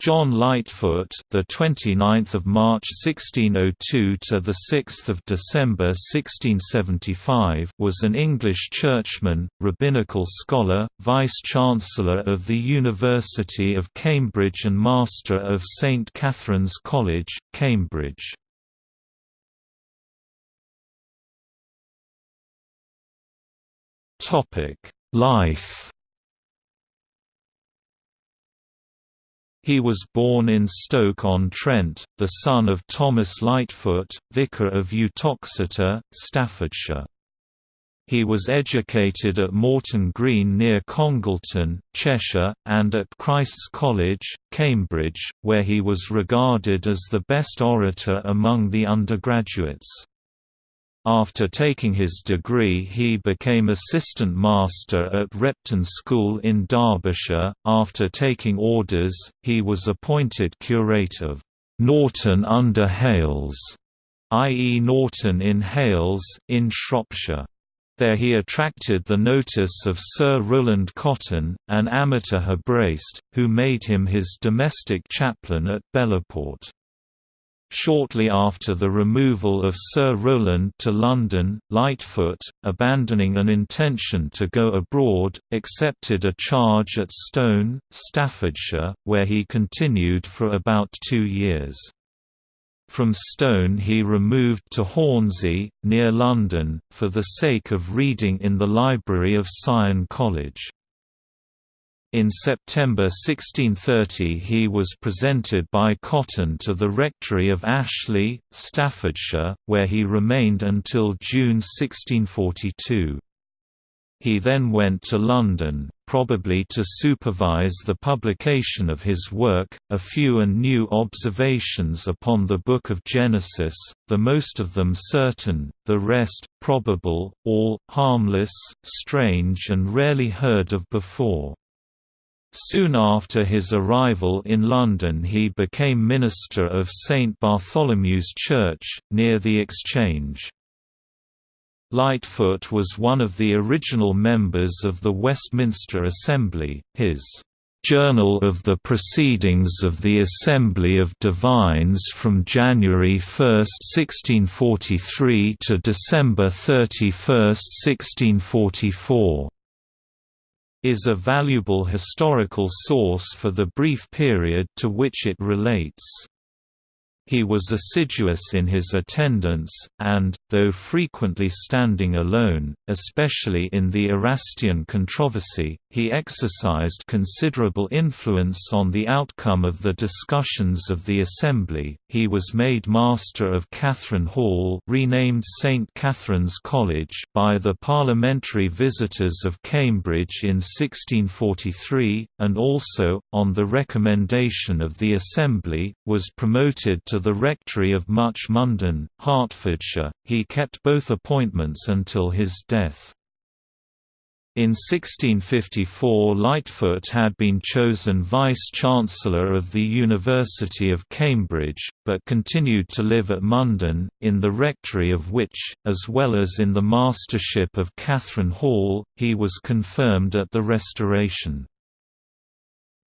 John Lightfoot, the 29th of March 1602 to the 6th of December 1675, was an English churchman, rabbinical scholar, vice-chancellor of the University of Cambridge and master of St Catherine's College, Cambridge. Topic: Life He was born in Stoke-on-Trent, the son of Thomas Lightfoot, vicar of Uttoxeter, Staffordshire. He was educated at Morton Green near Congleton, Cheshire, and at Christ's College, Cambridge, where he was regarded as the best orator among the undergraduates. After taking his degree he became assistant master at Repton School in Derbyshire. After taking orders, he was appointed curate of Norton under Hales, i.e. Norton in Hales, in Shropshire. There he attracted the notice of Sir Rowland Cotton, an amateur Hebraist, who made him his domestic chaplain at Bellaport. Shortly after the removal of Sir Rowland to London, Lightfoot, abandoning an intention to go abroad, accepted a charge at Stone, Staffordshire, where he continued for about two years. From Stone he removed to Hornsey, near London, for the sake of reading in the library of Sion College. In September 1630 he was presented by Cotton to the rectory of Ashley, Staffordshire, where he remained until June 1642. He then went to London, probably to supervise the publication of his work, A Few and New Observations upon the Book of Genesis, the most of them certain, the rest, probable, all, harmless, strange and rarely heard of before. Soon after his arrival in London he became minister of St Bartholomew's Church, near the Exchange. Lightfoot was one of the original members of the Westminster Assembly, his Journal of the Proceedings of the Assembly of Divines from January 1, 1643 to December 31, 1644 is a valuable historical source for the brief period to which it relates. He was assiduous in his attendance, and, though frequently standing alone, especially in the Erastian controversy, he exercised considerable influence on the outcome of the discussions of the Assembly. He was made Master of Catherine Hall, renamed St Catherine's College, by the parliamentary visitors of Cambridge in 1643, and also, on the recommendation of the Assembly, was promoted to the rectory of Much Munden, Hertfordshire. He kept both appointments until his death. In 1654 Lightfoot had been chosen Vice-Chancellor of the University of Cambridge, but continued to live at Munden, in the rectory of which, as well as in the mastership of Catherine Hall, he was confirmed at the Restoration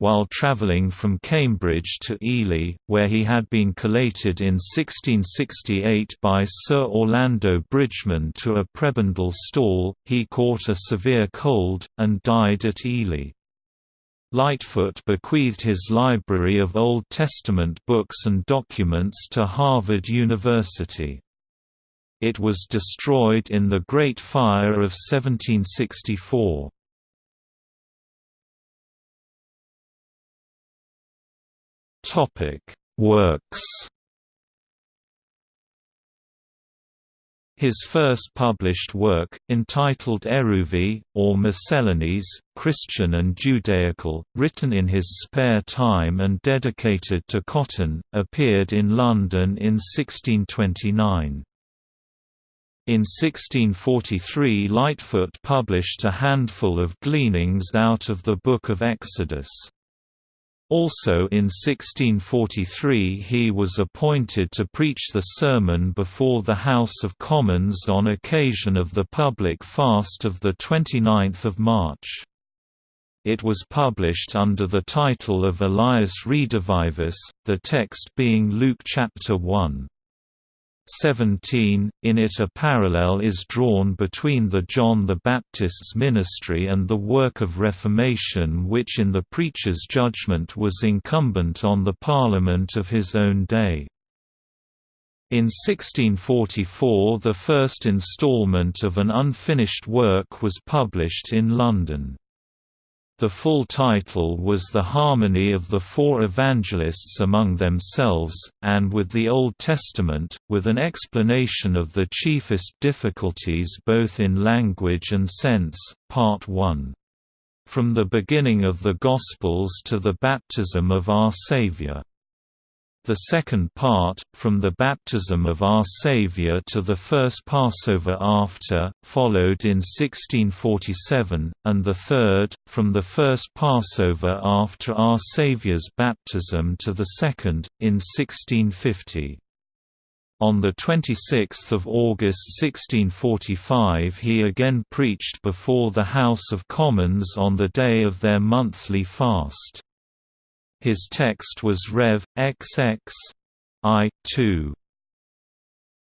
while travelling from Cambridge to Ely, where he had been collated in 1668 by Sir Orlando Bridgeman to a prebendal stall, he caught a severe cold, and died at Ely. Lightfoot bequeathed his library of Old Testament books and documents to Harvard University. It was destroyed in the Great Fire of 1764. Works. His first published work, entitled Erubhin, or Miscellanies, Christian and Judaical, written in his spare time and dedicated to Cotton, appeared in London in 1629. In 1643 Lightfoot published a handful of gleanings out of the Book of Exodus. Also in 1643 he was appointed to preach the sermon before the House of Commons on occasion of the public fast of 29 March. It was published under the title of Elias Redivivus, the text being Luke chapter 1. 17, in it a parallel is drawn between the John the Baptist's ministry and the work of Reformation which in the preacher's judgment was incumbent on the Parliament of his own day. In 1644 the first instalment of an unfinished work was published in London. The full title was The Harmony of the Four Evangelists Among Themselves, and with the Old Testament, with an explanation of the chiefest difficulties both in language and sense, Part 1. From the beginning of the Gospels to the baptism of our Saviour. The second part, from the baptism of our Saviour to the first Passover after, followed in 1647, and the third, from the first Passover after our Saviour's baptism to the second, in 1650. On 26 August 1645 he again preached before the House of Commons on the day of their monthly fast. His text was Rev. XX. I. 2.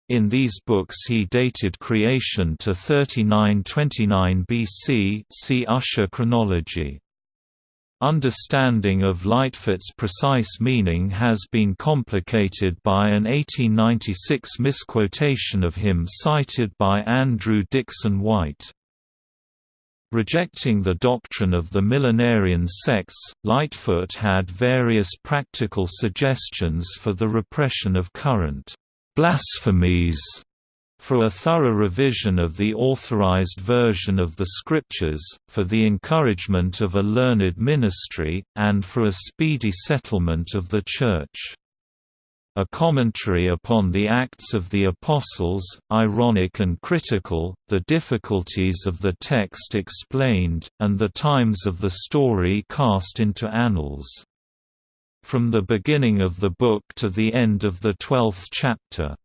In these books he dated creation to 3929 BC see Ussher chronology. Understanding of Lightfoot's precise meaning has been complicated by an 1896 misquotation of him cited by Andrew Dickson White. Rejecting the doctrine of the millenarian sects, Lightfoot had various practical suggestions for the repression of current blasphemies for a thorough revision of the authorized version of the Scriptures, for the encouragement of a learned ministry, and for a speedy settlement of the Church. A commentary upon the Acts of the Apostles, ironic and critical, the difficulties of the text explained, and the times of the story cast into annals. From the beginning of the book to the end of the twelfth chapter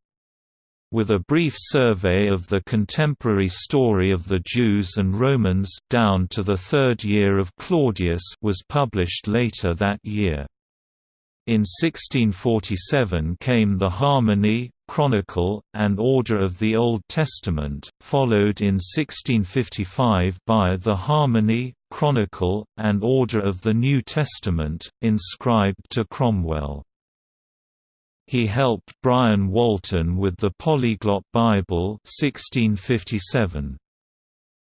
with a brief survey of the contemporary story of the Jews and Romans down to the third year of Claudius was published later that year. In 1647 came the Harmony, Chronicle, and Order of the Old Testament, followed in 1655 by the Harmony, Chronicle, and Order of the New Testament, inscribed to Cromwell. He helped Brian Walton with the Polyglot Bible 1657.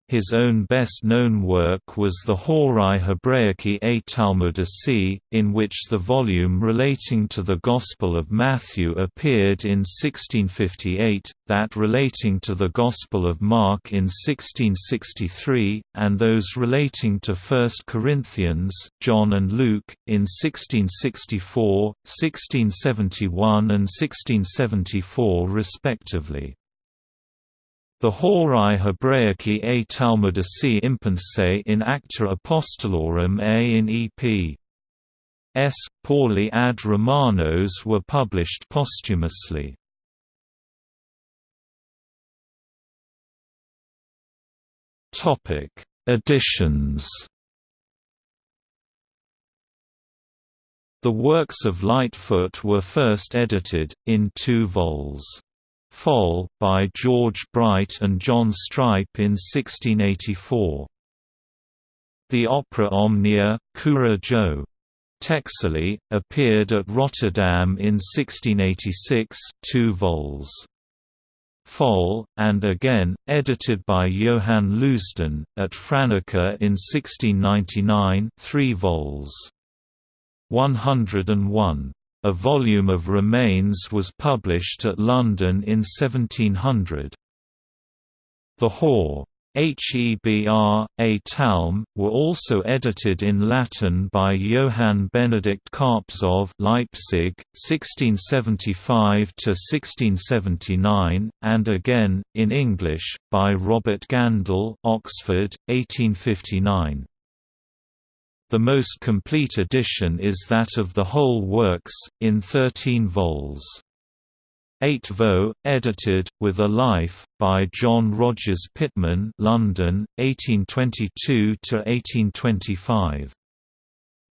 His own best-known work was the Horae Hebraicae a Talmudici, in which the volume relating to the Gospel of Matthew appeared in 1658, that relating to the Gospel of Mark in 1663, and those relating to 1 Corinthians, John and Luke, in 1664, 1671 and 1674 respectively. The Horae Hebraicae a Talmudici impensae in Acta Apostolorum a in E.P. S. Pauli ad Romanos were published posthumously. Editions The works of Lightfoot were first edited, in two vols. Fol, by George Bright and John Strype in 1684. The opera Omnia, Cura Joe. Texeli, appeared at Rotterdam in 1686 two vols. Fol, and again, edited by Johann Leusden, at Franeker in 1699 three vols. 101. A volume of remains was published at London in 1700. The Hor. Hebr, a Talm, were also edited in Latin by Johann Benedict Carpzov Leipzig, 1675–1679, and again, in English, by Robert Gandell Oxford, 1859. The most complete edition is that of the whole works, in 13 vols. 8 vo, edited, with a life, by John Rogers Pitman London, 1822–1825.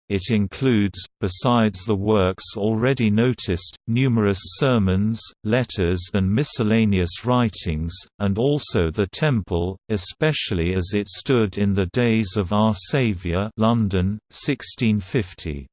It includes, besides the works already noticed, numerous sermons, letters and miscellaneous writings, and also the temple, especially as it stood in the days of Our Saviour London, 1650.